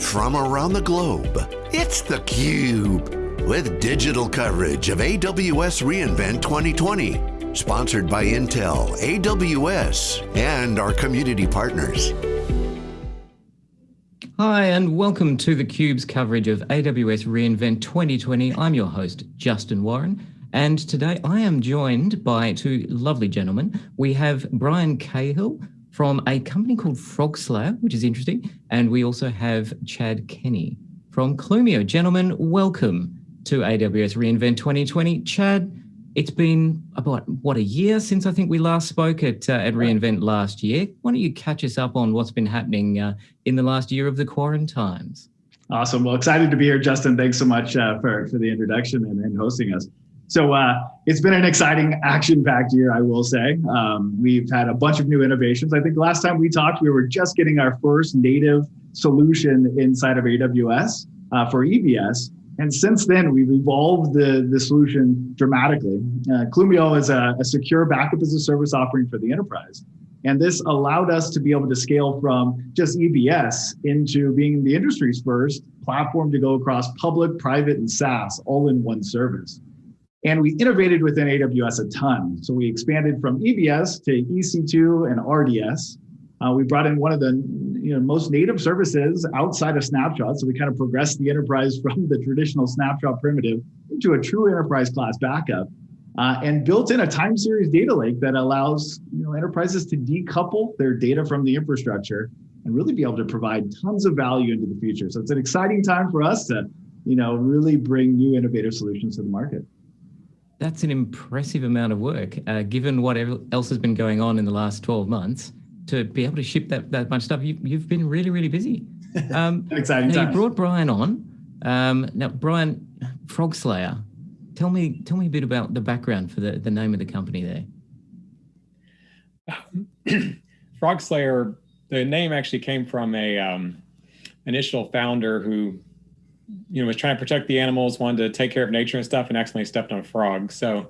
from around the globe. It's theCUBE, with digital coverage of AWS reInvent 2020. Sponsored by Intel, AWS, and our community partners. Hi, and welcome to theCUBE's coverage of AWS reInvent 2020. I'm your host, Justin Warren. And today I am joined by two lovely gentlemen. We have Brian Cahill from a company called FrogSlayer, which is interesting. And we also have Chad Kenney from Clumio. Gentlemen, welcome to AWS reInvent 2020. Chad, it's been about, what, a year since I think we last spoke at, uh, at reInvent last year. Why don't you catch us up on what's been happening uh, in the last year of the quarantines? Awesome. Well, excited to be here, Justin. Thanks so much uh, for, for the introduction and, and hosting us. So uh, it's been an exciting action-packed year, I will say. Um, we've had a bunch of new innovations. I think last time we talked, we were just getting our first native solution inside of AWS uh, for EBS. And since then, we've evolved the, the solution dramatically. Uh, Clumio is a, a secure backup as a service offering for the enterprise. And this allowed us to be able to scale from just EBS into being the industry's first platform to go across public, private, and SaaS all in one service. And we innovated within AWS a ton. So we expanded from EBS to EC2 and RDS. Uh, we brought in one of the you know, most native services outside of Snapshot. So we kind of progressed the enterprise from the traditional Snapshot primitive into a true enterprise class backup. Uh, and built in a time series data lake that allows you know, enterprises to decouple their data from the infrastructure and really be able to provide tons of value into the future. So it's an exciting time for us to you know, really bring new innovative solutions to the market. That's an impressive amount of work, uh, given what else has been going on in the last 12 months. To be able to ship that, that much stuff, you, you've been really, really busy. Um, exciting now You brought Brian on. Um, now, Brian, FrogSlayer, tell me, tell me a bit about the background for the, the name of the company there. FrogSlayer, the name actually came from a um, initial founder who you know, was trying to protect the animals, wanted to take care of nature and stuff, and accidentally stepped on a frog. So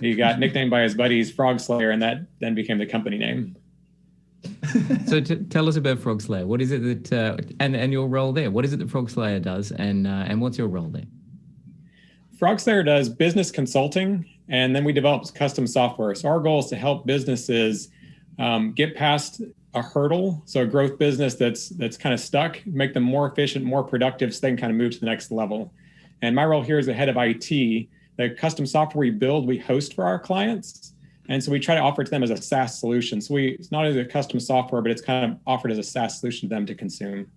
he got nicknamed by his buddies Frog Slayer, and that then became the company name. so tell us about FrogSlayer. What is it that uh, and and your role there? What is it that FrogSlayer does, and uh, and what's your role there? FrogSlayer does business consulting, and then we develop custom software. So our goal is to help businesses um, get past a hurdle, so a growth business that's that's kind of stuck, make them more efficient, more productive, so they can kind of move to the next level. And my role here is the head of IT. The custom software we build, we host for our clients. And so we try to offer it to them as a SaaS solution. So we it's not only a custom software, but it's kind of offered as a SaaS solution to them to consume.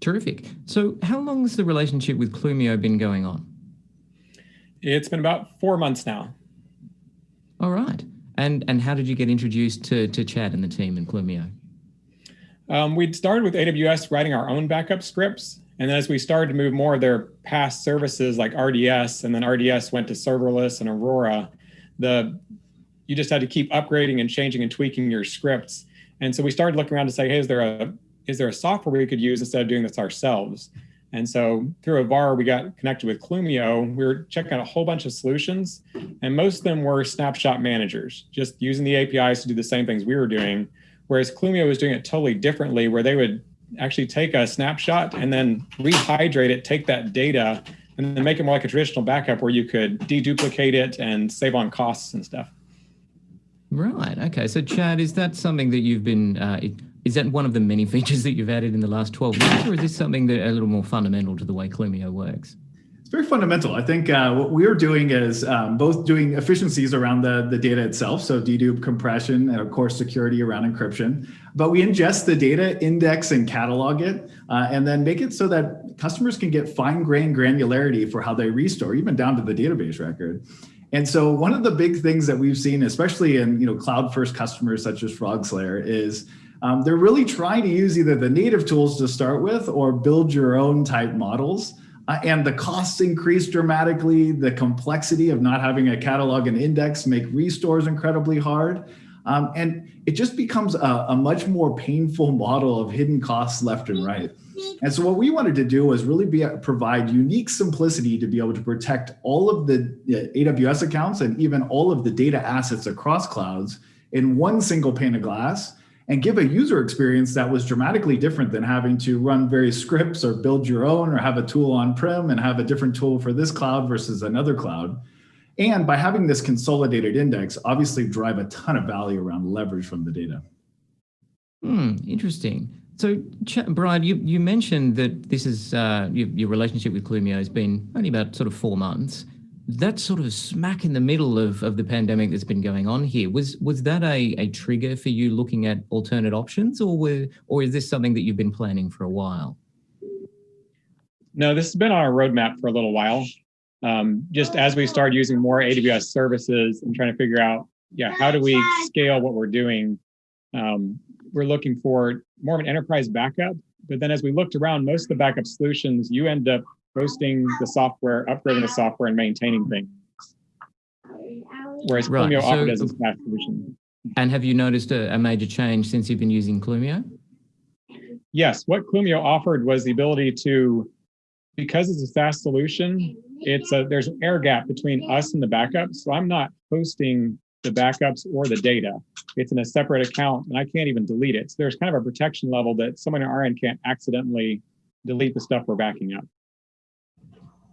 Terrific. So how long has the relationship with Clumio been going on? It's been about four months now. All right. And and how did you get introduced to to Chad and the team in Clumio? Um, we'd started with AWS writing our own backup scripts. And then as we started to move more of their PaaS services like RDS, and then RDS went to serverless and Aurora, the you just had to keep upgrading and changing and tweaking your scripts. And so we started looking around to say, hey, is there a is there a software we could use instead of doing this ourselves? And so through a VAR, we got connected with Clumio. We were checking out a whole bunch of solutions, and most of them were snapshot managers, just using the APIs to do the same things we were doing. Whereas Clumio was doing it totally differently, where they would actually take a snapshot and then rehydrate it, take that data, and then make it more like a traditional backup where you could deduplicate it and save on costs and stuff. Right. Okay. So, Chad, is that something that you've been uh, is that one of the many features that you've added in the last 12 months, or is this something that a little more fundamental to the way Clumio works? It's very fundamental. I think uh, what we're doing is um, both doing efficiencies around the, the data itself, so dedupe compression and of course security around encryption, but we ingest the data, index and catalog it, uh, and then make it so that customers can get fine-grained granularity for how they restore, even down to the database record. And so one of the big things that we've seen, especially in you know cloud-first customers such as FrogSlayer, is um, they're really trying to use either the native tools to start with or build your own type models. Uh, and the costs increase dramatically. The complexity of not having a catalog and index make restores incredibly hard. Um, and it just becomes a, a, much more painful model of hidden costs left and right. And so what we wanted to do was really be provide unique simplicity to be able to protect all of the AWS accounts and even all of the data assets across clouds in one single pane of glass and give a user experience that was dramatically different than having to run various scripts or build your own or have a tool on-prem and have a different tool for this cloud versus another cloud. And by having this consolidated index, obviously drive a ton of value around leverage from the data. Hmm, interesting. So, Brian, you, you mentioned that this is uh, your, your relationship with Clumio has been only about sort of four months. That's sort of smack in the middle of, of the pandemic that's been going on here. Was was that a, a trigger for you looking at alternate options, or were, or is this something that you've been planning for a while? No, this has been on our roadmap for a little while. Um, just as we start using more AWS services and trying to figure out, yeah, how do we scale what we're doing? Um, we're looking for more of an enterprise backup. But then as we looked around, most of the backup solutions, you end up hosting the software, upgrading the software, and maintaining things. Whereas right. Clumio so, offered as a SaaS solution. And have you noticed a, a major change since you've been using Clumio? Yes, what Clumio offered was the ability to, because it's a SaaS solution, it's a there's an air gap between us and the backup. So I'm not hosting the backups or the data. It's in a separate account and I can't even delete it. So there's kind of a protection level that someone on our end can't accidentally delete the stuff we're backing up.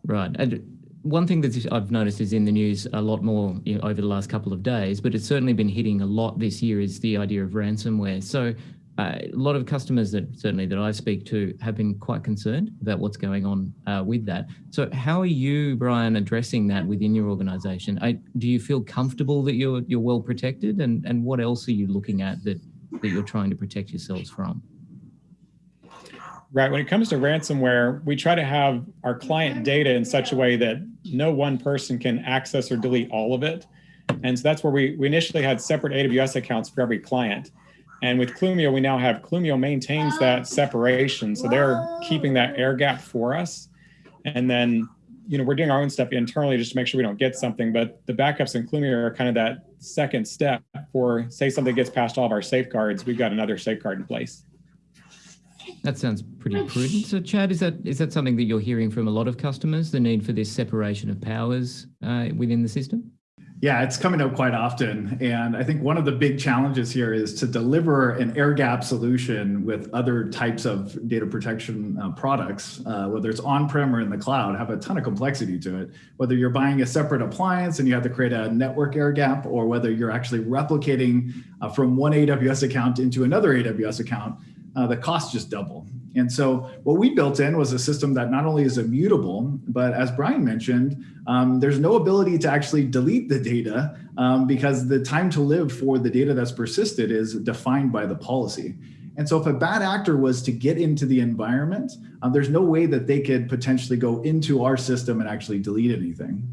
Right. And one thing that I've noticed is in the news a lot more you know, over the last couple of days, but it's certainly been hitting a lot this year is the idea of ransomware. So uh, a lot of customers that certainly that I speak to have been quite concerned about what's going on uh, with that. So how are you, Brian, addressing that within your organization? I, do you feel comfortable that you're you're well protected and, and what else are you looking at that, that you're trying to protect yourselves from? Right. When it comes to ransomware, we try to have our client data in such a way that no one person can access or delete all of it. And so that's where we, we initially had separate AWS accounts for every client. And with Clumio, we now have Clumio maintains that separation. So they're keeping that air gap for us. And then, you know, we're doing our own stuff internally just to make sure we don't get something. But the backups in Clumio are kind of that second step for say something gets past all of our safeguards, we've got another safeguard in place. That sounds pretty prudent. So, Chad, is that is that something that you're hearing from a lot of customers? The need for this separation of powers uh, within the system? Yeah, it's coming up quite often. And I think one of the big challenges here is to deliver an air gap solution with other types of data protection uh, products, uh, whether it's on-prem or in the cloud, have a ton of complexity to it. Whether you're buying a separate appliance and you have to create a network air gap, or whether you're actually replicating uh, from one AWS account into another AWS account, uh, the costs just double. And so what we built in was a system that not only is immutable, but as Brian mentioned, um, there's no ability to actually delete the data um, because the time to live for the data that's persisted is defined by the policy. And so if a bad actor was to get into the environment, um, there's no way that they could potentially go into our system and actually delete anything.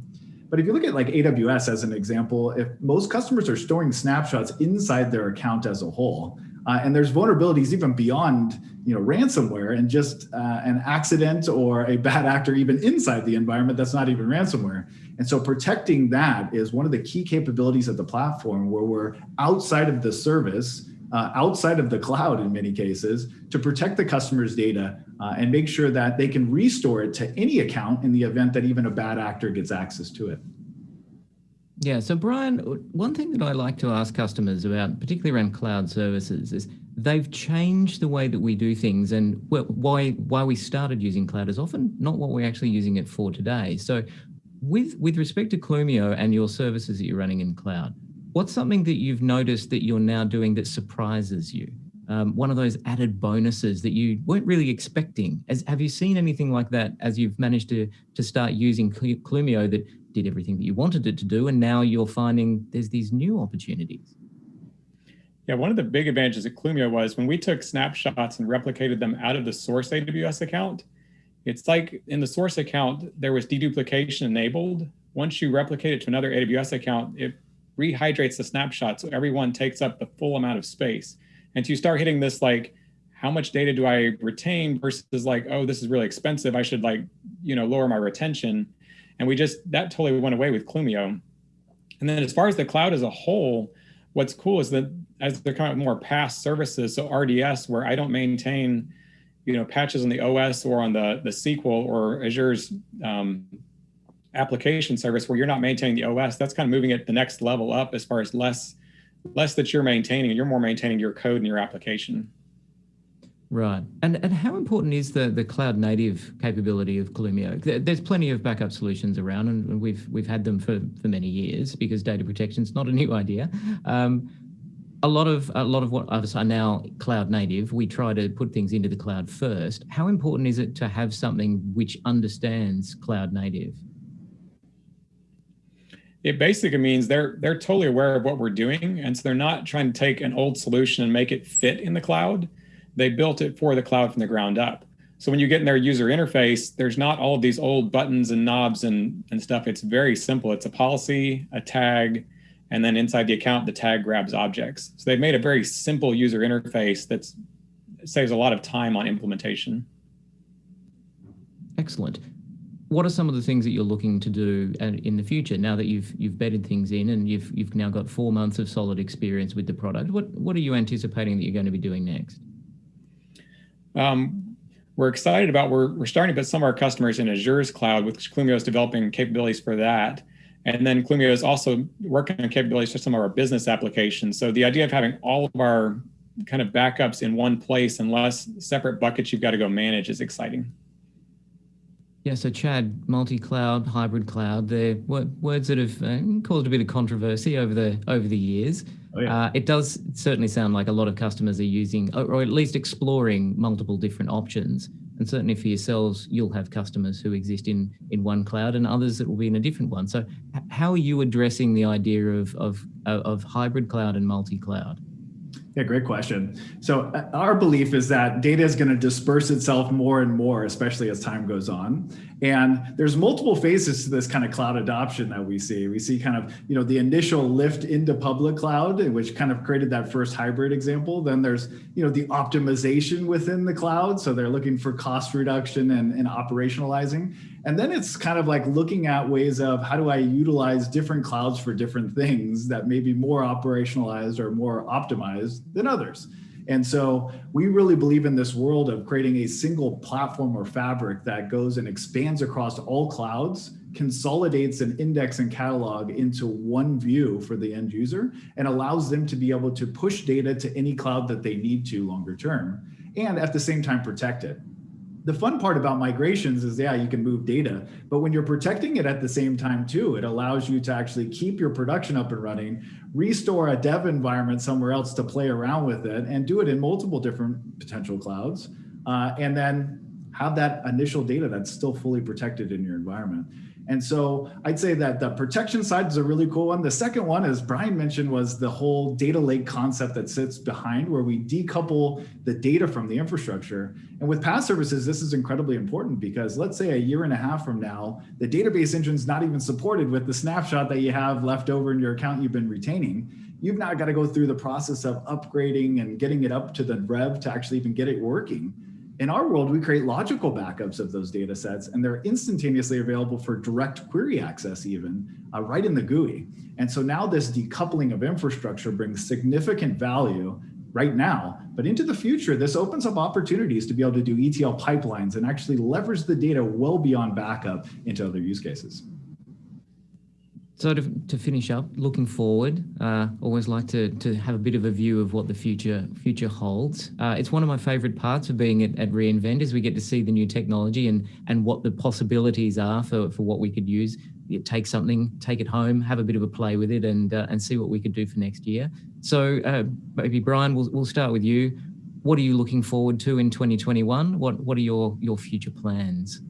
But if you look at like AWS as an example, if most customers are storing snapshots inside their account as a whole, uh, and there's vulnerabilities even beyond you know, ransomware and just uh, an accident or a bad actor even inside the environment that's not even ransomware. And so protecting that is one of the key capabilities of the platform where we're outside of the service, uh, outside of the cloud in many cases, to protect the customer's data uh, and make sure that they can restore it to any account in the event that even a bad actor gets access to it. Yeah, so Brian, one thing that I like to ask customers about, particularly around cloud services, is they've changed the way that we do things and why why we started using cloud is often not what we're actually using it for today. So with, with respect to Clumio and your services that you're running in cloud, what's something that you've noticed that you're now doing that surprises you? Um, one of those added bonuses that you weren't really expecting. As, have you seen anything like that as you've managed to, to start using Clumio that did everything that you wanted it to do, and now you're finding there's these new opportunities. Yeah, one of the big advantages at Clumio was when we took snapshots and replicated them out of the source AWS account, it's like in the source account, there was deduplication enabled. Once you replicate it to another AWS account, it rehydrates the snapshot so everyone takes up the full amount of space. And so you start hitting this like, how much data do I retain versus like, oh, this is really expensive. I should like, you know, lower my retention. And we just, that totally went away with Clumio. And then as far as the cloud as a whole, what's cool is that as they're coming up more PaaS services, so RDS, where I don't maintain, you know, patches on the OS or on the, the SQL or Azure's um, application service where you're not maintaining the OS, that's kind of moving it the next level up as far as less less that you're maintaining, you're more maintaining your code and your application. Right. And and how important is the the cloud native capability of Clumio? There's plenty of backup solutions around, and we've we've had them for for many years because data protection is not a new idea. Um, a lot of a lot of what others are now cloud native. We try to put things into the cloud first. How important is it to have something which understands cloud native? It basically means they're they're totally aware of what we're doing, and so they're not trying to take an old solution and make it fit in the cloud they built it for the cloud from the ground up. So when you get in their user interface, there's not all of these old buttons and knobs and, and stuff. It's very simple. It's a policy, a tag, and then inside the account, the tag grabs objects. So they've made a very simple user interface that saves a lot of time on implementation. Excellent. What are some of the things that you're looking to do uh, in the future now that you've you've bedded things in and you've you've now got four months of solid experience with the product? What what are you anticipating that you're going to be doing next? Um, we're excited about, we're, we're starting to put some of our customers in Azure's cloud, which Clumio is developing capabilities for that. And then Clumio is also working on capabilities for some of our business applications. So the idea of having all of our kind of backups in one place and less separate buckets you've got to go manage is exciting. Yeah, so Chad, multi-cloud, hybrid cloud, they're words that have uh, caused a bit of controversy over the over the years. Oh, yeah. uh, it does certainly sound like a lot of customers are using, or, or, at least exploring multiple different options. And certainly for yourselves, you'll have customers who exist in in one cloud and others that will be in a different one. So how are you addressing the idea of, of, of hybrid cloud and multi-cloud? Yeah, great question. So uh, our belief is that data is going to disperse itself more and more, especially as time goes on. And there's multiple phases to this kind of cloud adoption that we see. We see kind of, you know, the initial lift into public cloud, which kind of created that first hybrid example. Then there's, you know, the optimization within the cloud. So they're looking for cost reduction and, and operationalizing. And then it's kind of like looking at ways of how do I utilize different clouds for different things that may be more operationalized or more optimized than others. And so we really believe in this world of creating a single platform or fabric that goes and expands across all clouds, consolidates an index and catalog into one view for the end user, and allows them to be able to push data to any cloud that they need to longer term, and at the same time protect it the fun part about migrations is, yeah, you can move data, but when you're protecting it at the same time too, it allows you to actually keep your production up and running, restore a dev environment somewhere else to play around with it and do it in multiple different potential clouds. Uh, and then have that initial data that's still fully protected in your environment. And so I'd say that the protection side is a really cool one. The second one, as Brian mentioned, was the whole data lake concept that sits behind where we decouple the data from the infrastructure. And with PaaS services, this is incredibly important because let's say a year and a half from now, the database engine's not even supported with the snapshot that you have left over in your account you've been retaining. You've now got to go through the process of upgrading and getting it up to the rev to actually even get it working. In our world, we create logical backups of those data sets and they're instantaneously available for direct query access even uh, right in the GUI. And so now this decoupling of infrastructure brings significant value right now, but into the future, this opens up opportunities to be able to do ETL pipelines and actually leverage the data well beyond backup into other use cases. So to, to finish up, looking forward, uh, always like to, to have a bit of a view of what the future future holds. Uh, it's one of my favorite parts of being at, at reInvent is we get to see the new technology and, and what the possibilities are for, for what we could use. take something, take it home, have a bit of a play with it and, uh, and see what we could do for next year. So uh, maybe Brian, we'll, we'll start with you. What are you looking forward to in 2021? What, what are your, your future plans?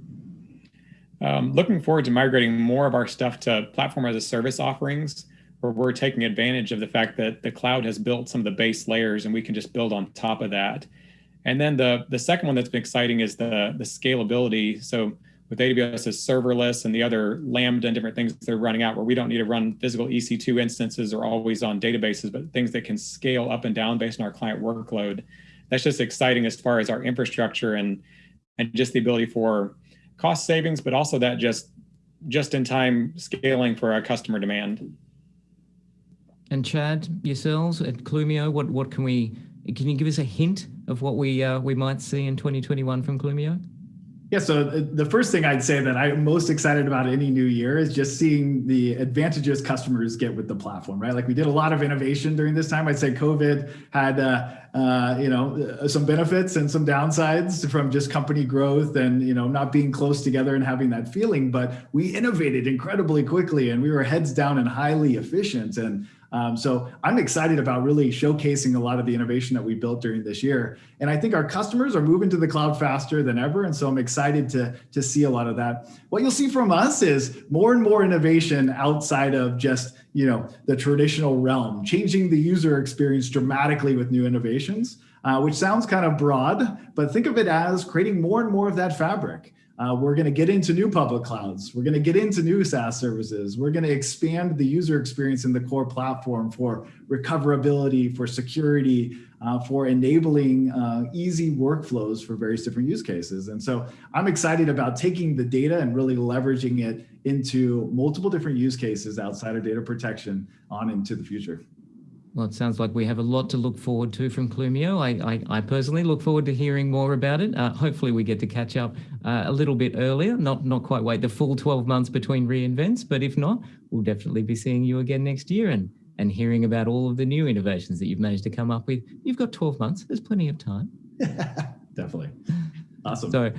Um, looking forward to migrating more of our stuff to platform as a service offerings, where we're taking advantage of the fact that the cloud has built some of the base layers and we can just build on top of that. And then the, the second one that's been exciting is the, the scalability. So with AWS as serverless and the other Lambda and different things they're running out where we don't need to run physical EC2 instances or always on databases, but things that can scale up and down based on our client workload. That's just exciting as far as our infrastructure and, and just the ability for cost savings, but also that just just in time scaling for our customer demand. And Chad, yourselves at Clumio, what what can we can you give us a hint of what we uh, we might see in 2021 from Clumio? Yeah, so the first thing I'd say that I'm most excited about any new year is just seeing the advantages customers get with the platform, right? Like we did a lot of innovation during this time. I'd say COVID had, uh, uh, you know, some benefits and some downsides from just company growth and, you know, not being close together and having that feeling. But we innovated incredibly quickly and we were heads down and highly efficient. And um, so I'm excited about really showcasing a lot of the innovation that we built during this year. And I think our customers are moving to the cloud faster than ever. And so I'm excited to, to see a lot of that. What you'll see from us is more and more innovation outside of just you know the traditional realm, changing the user experience dramatically with new innovations, uh, which sounds kind of broad, but think of it as creating more and more of that fabric. Uh, we're going to get into new public clouds. We're going to get into new SaaS services. We're going to expand the user experience in the core platform for recoverability, for security, uh, for enabling uh, easy workflows for various different use cases. And so I'm excited about taking the data and really leveraging it into multiple different use cases outside of data protection on into the future. Well, it sounds like we have a lot to look forward to from Clumio. I, I, I personally look forward to hearing more about it. Uh, hopefully we get to catch up uh, a little bit earlier, not, not quite wait the full 12 months between reinvents, but if not, we'll definitely be seeing you again next year and, and hearing about all of the new innovations that you've managed to come up with. You've got 12 months, there's plenty of time. definitely. Awesome. So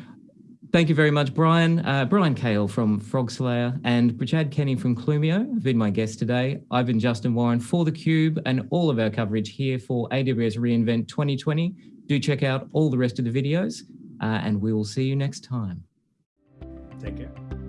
Thank you very much, Brian. Uh, Brian Kale from FrogSlayer and Chad Kenney from Clumio have been my guests today. I've been Justin Warren for theCUBE and all of our coverage here for AWS reInvent 2020. Do check out all the rest of the videos uh, and we will see you next time. Take care.